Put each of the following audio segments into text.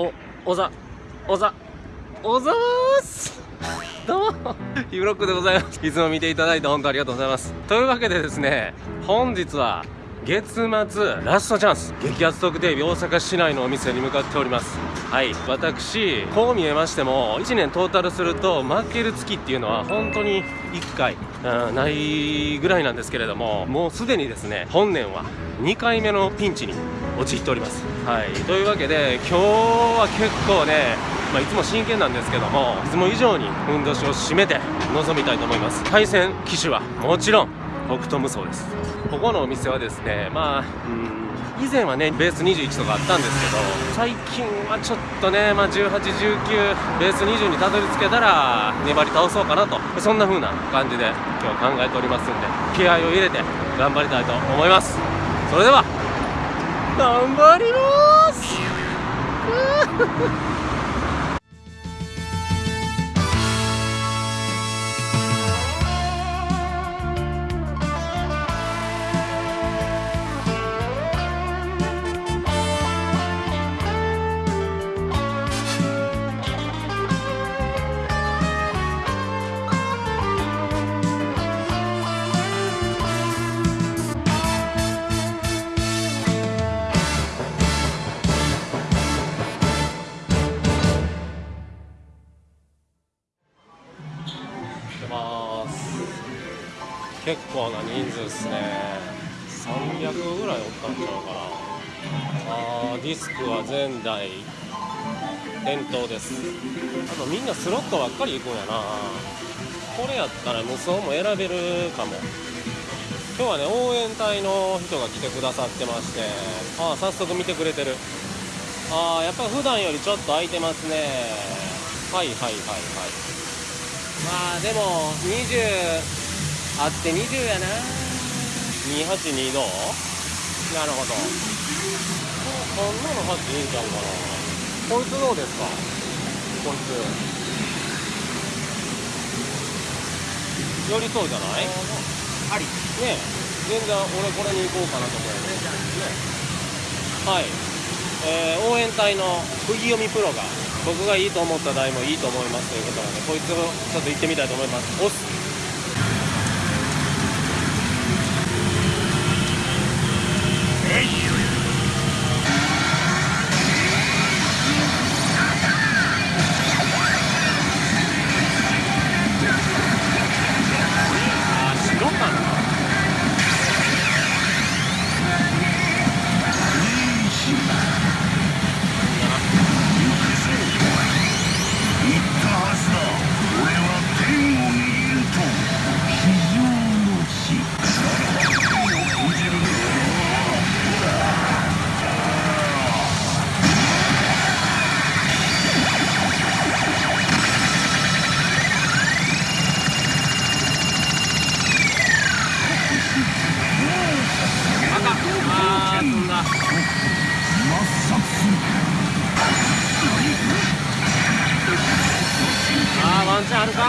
おおざ。おざ。おざーす。どうも。ヒブロックでございます。いつも見ていただいて本当ありがとうございます。というわけでですね本日は月末ラストチャンス。激アツ特定日大阪市内のお店に向かっております。はい。私こう見えましても1年トータルすると負ける月っていうのは本当に1回、うん、ないぐらいなんですけれどももうすでにですね本年は2回目のピンチに陥っております。はい。というわけで今日は結構ねまあ、いつも真剣なんですけどもいつも以上にふんどしを締めて臨みたいと思います。対戦機種はもちろん北斗無双です。ここのお店はですねまあうん以前はねベース21とかあったんですけど最近はちょっとね、まあ、1819ベース20にたどり着けたら粘り倒そうかなと。そんな風な感じで今日考えておりますんで気合を入れて頑張りたいと思います。それでは頑張ります。人数ですね。300ぐらいおったんちゃうかな。あディスクは前代店頭です。あとみんなスロットばっかり行くんやな。これやったら無双も選べるかも。今日はね応援隊の人が来てくださってまして。ああ早速見てくれてる。ああやっぱ普段よりちょっと空いてますね。はいはいはいはい。まあでもあって20やな。282度なるほど。こんなの8いいんちゃうかな。こいつどうですか？こいつ。寄りそうじゃない？あり。ね全然俺これに行こうかなと思いますねはい。えー、応援隊の釘読みプロが僕がいいと思った台もいいと思いますということなのでこいつをちょっと行ってみたいと思います。押す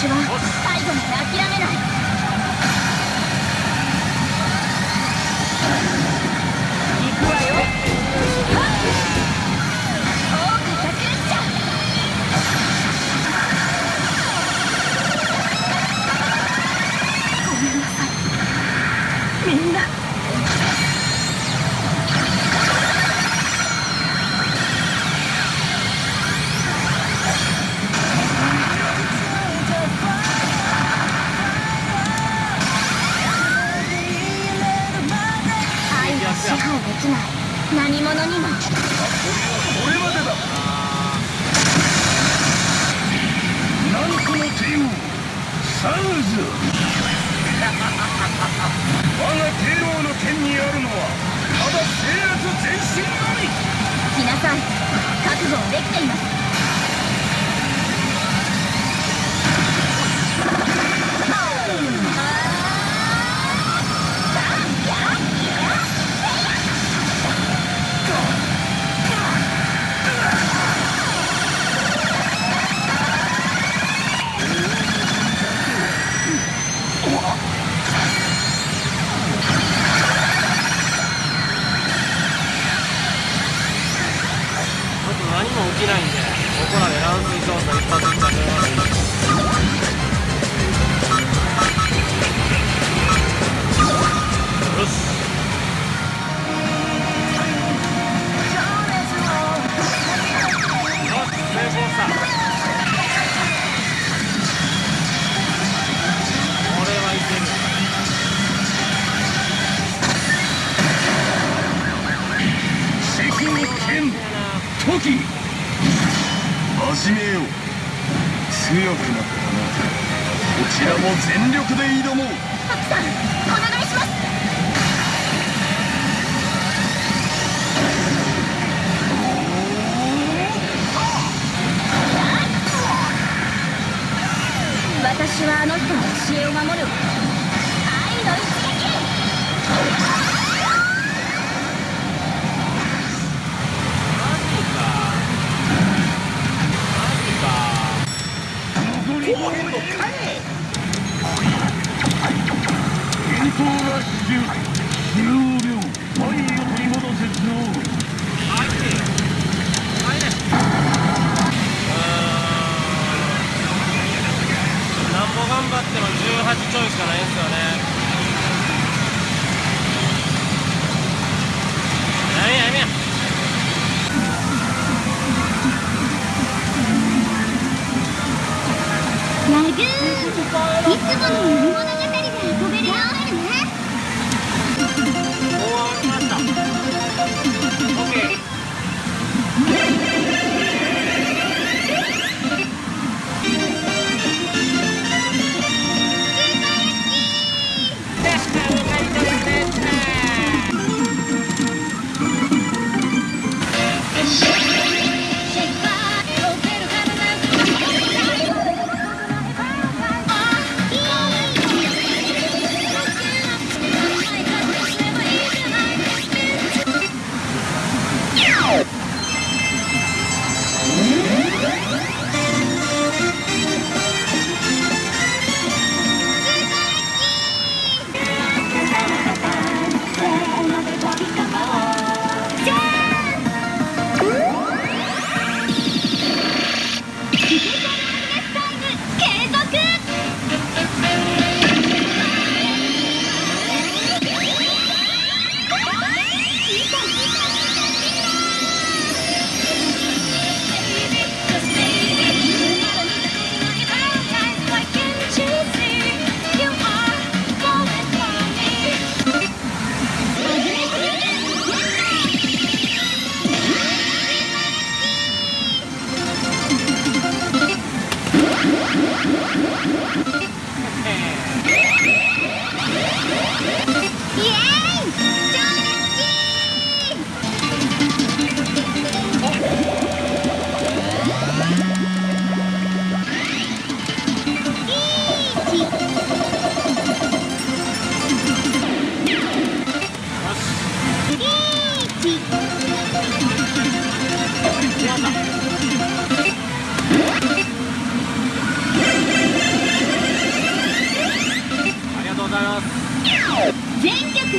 私は最後まで諦めない。い何者にも。これまでだ何この帝王サウズ我が帝王の剣にあるのはただ。制圧前進のみ皆さん覚悟できています私はあの人の教えを守る。愛の一ね。何や何やラグーンい。つもの物語で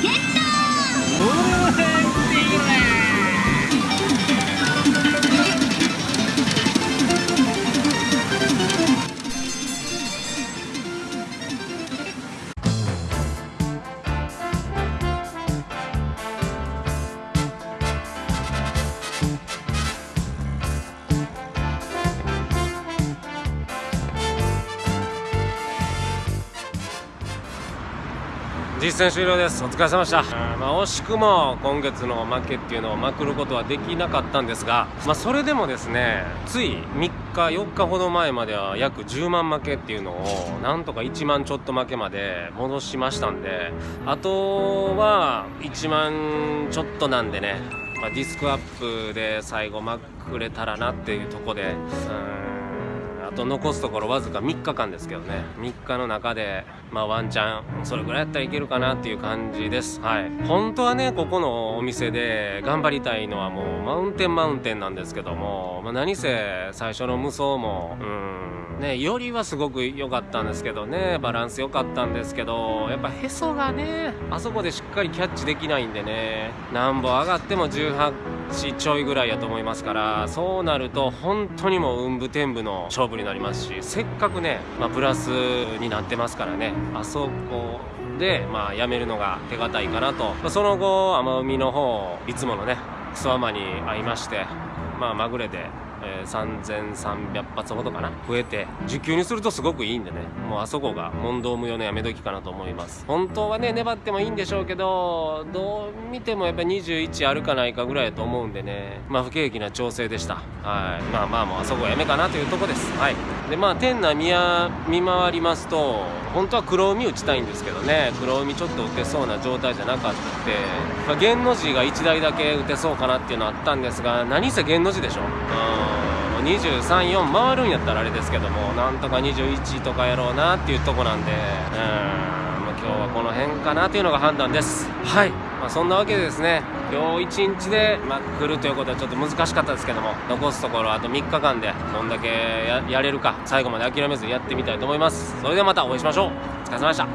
ゲット実践終了です。お疲れ様でした、まあ、惜しくも今月の負けっていうのをまくることはできなかったんですが、まあ、それでもですねつい3日4日ほど前までは約10万負けっていうのをなんとか1万ちょっと負けまで戻しましたんであとは1万ちょっとなんでね、まあ、ディスクアップで最後まくれたらなっていうとこでうんと残すところわずか3日間ですけどね。3日の中でまあワンチャンそれぐらいやったらいけるかなっていう感じです。はい。本当はねここのお店で頑張りたいのはもうマウンテンマウンテンなんですけども、まあ、何せ最初の無双もうんねよりはすごく良かったんですけどね。バランス良かったんですけどやっぱへそがねあそこでしっかりキャッチできないんでね。なんぼ上がっても18日ちょいぐらいやと思いますからそうなると本当にもう運武天武の勝負になりますしせっかくね、まあ、プラスになってますからねあそこで、まあ、やめるのが手堅いかなと、まその後奄美の方いつものねクソアマに会いましてまあまぐれで、えー3300発ほどかな。増えて受給にするとすごくいいんでね。もうあそこが問答無用のやめ時かなと思います。本当はね粘ってもいいんでしょうけどどう見てもやっぱり21あるかないかぐらいだと思うんでね。まあ不景気な調整でした。はい。まあまあもうあそこはやめかなというとこです。はい。でまあ店内見や見回りますと本当は黒海打ちたいんですけどね。黒海ちょっと打てそうな状態じゃなかったって、まあ、の字が1台だけ打てそうかなっていうのはあったんですが何せ弦の字でしょ。うん。234回るんやったらあれですけどもなんとか21とかやろうなっていうとこなんでうんまあ今日はこの辺かなというのが判断です。はい、まあ、そんなわけでですね今日1日で、まあ、来るということはちょっと難しかったですけども残すところあと3日間でどんだけややれるか最後まで諦めずにやってみたいと思います。それではまたお会いしましょう。お疲れ様でした。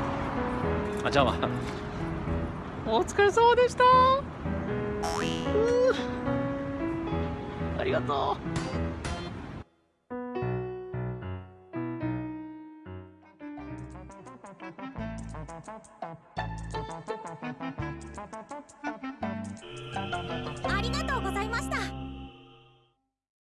あじゃあお疲れ様でした。ありがとう